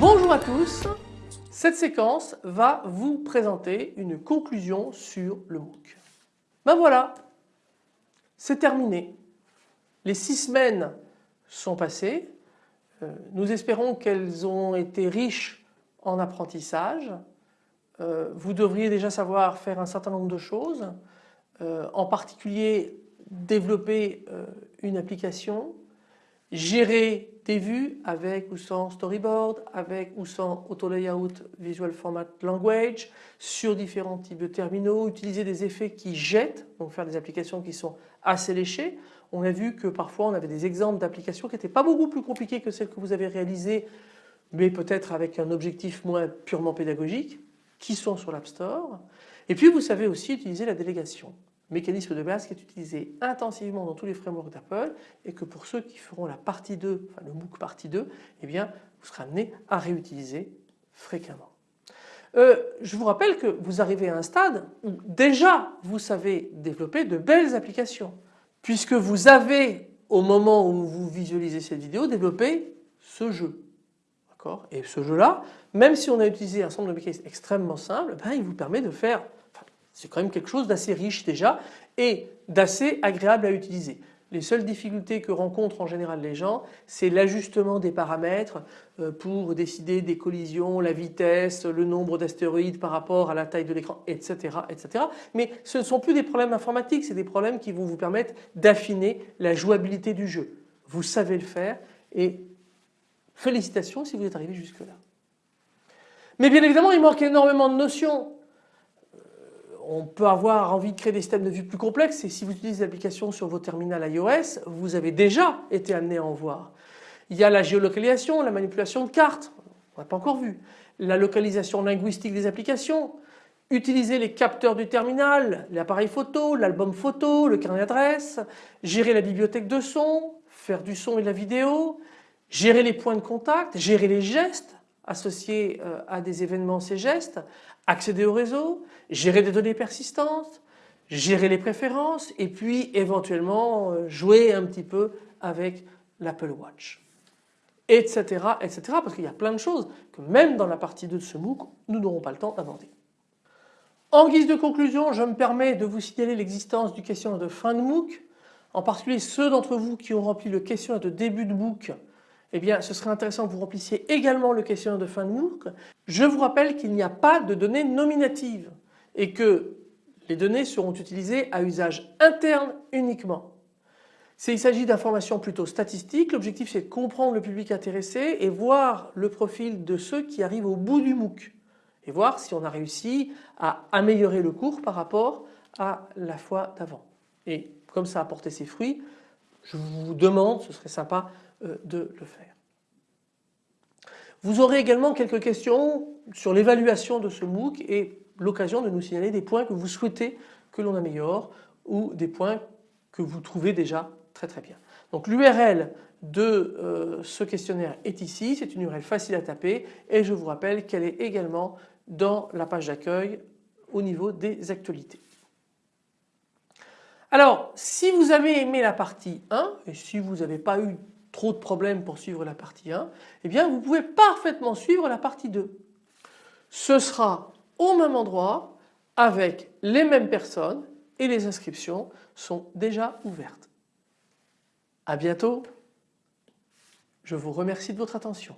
Bonjour à tous, cette séquence va vous présenter une conclusion sur le MOOC. Ben voilà, c'est terminé. Les six semaines sont passées. Euh, nous espérons qu'elles ont été riches en apprentissage. Euh, vous devriez déjà savoir faire un certain nombre de choses, euh, en particulier développer une application, gérer des vues avec ou sans storyboard, avec ou sans auto layout visual format language sur différents types de terminaux, utiliser des effets qui jettent, donc faire des applications qui sont assez léchées. On a vu que parfois on avait des exemples d'applications qui n'étaient pas beaucoup plus compliquées que celles que vous avez réalisées mais peut-être avec un objectif moins purement pédagogique qui sont sur l'App Store. Et puis vous savez aussi utiliser la délégation mécanisme de base qui est utilisé intensivement dans tous les frameworks d'Apple et que pour ceux qui feront la partie 2, enfin le MOOC partie 2, eh bien vous serez amené à réutiliser fréquemment. Euh, je vous rappelle que vous arrivez à un stade où déjà vous savez développer de belles applications puisque vous avez au moment où vous visualisez cette vidéo développé ce jeu. Et ce jeu là, même si on a utilisé un ensemble de mécanismes extrêmement simples, ben, il vous permet de faire c'est quand même quelque chose d'assez riche déjà et d'assez agréable à utiliser. Les seules difficultés que rencontrent en général les gens, c'est l'ajustement des paramètres euh, pour décider des collisions, la vitesse, le nombre d'astéroïdes par rapport à la taille de l'écran, etc., etc. Mais ce ne sont plus des problèmes informatiques, c'est des problèmes qui vont vous permettre d'affiner la jouabilité du jeu. Vous savez le faire et félicitations si vous êtes arrivé jusque là. Mais bien évidemment il manque énormément de notions on peut avoir envie de créer des systèmes de vue plus complexes et si vous utilisez des applications sur vos terminals iOS, vous avez déjà été amené à en voir. Il y a la géolocalisation, la manipulation de cartes, on n'a pas encore vu, la localisation linguistique des applications, utiliser les capteurs du terminal, l'appareil photo, l'album photo, le carnet d'adresse, gérer la bibliothèque de son, faire du son et de la vidéo, gérer les points de contact, gérer les gestes associés euh, à des événements ces gestes, accéder au réseau, gérer des données persistantes, gérer les préférences et puis éventuellement euh, jouer un petit peu avec l'Apple Watch etc. etc. parce qu'il y a plein de choses que même dans la partie 2 de ce MOOC nous n'aurons pas le temps d'aborder. En guise de conclusion je me permets de vous signaler l'existence du questionnaire de fin de MOOC en particulier ceux d'entre vous qui ont rempli le questionnaire de début de MOOC eh bien ce serait intéressant que vous remplissiez également le questionnaire de fin de MOOC. Je vous rappelle qu'il n'y a pas de données nominatives et que les données seront utilisées à usage interne uniquement. Il s'agit d'informations plutôt statistiques, l'objectif c'est de comprendre le public intéressé et voir le profil de ceux qui arrivent au bout du MOOC et voir si on a réussi à améliorer le cours par rapport à la fois d'avant. Et comme ça a porté ses fruits, je vous demande, ce serait sympa euh, de le faire. Vous aurez également quelques questions sur l'évaluation de ce MOOC et l'occasion de nous signaler des points que vous souhaitez que l'on améliore ou des points que vous trouvez déjà très très bien. Donc l'URL de euh, ce questionnaire est ici, c'est une URL facile à taper et je vous rappelle qu'elle est également dans la page d'accueil au niveau des actualités. Alors si vous avez aimé la partie 1 et si vous n'avez pas eu trop de problèmes pour suivre la partie 1, eh bien vous pouvez parfaitement suivre la partie 2. Ce sera au même endroit avec les mêmes personnes et les inscriptions sont déjà ouvertes. À bientôt. Je vous remercie de votre attention.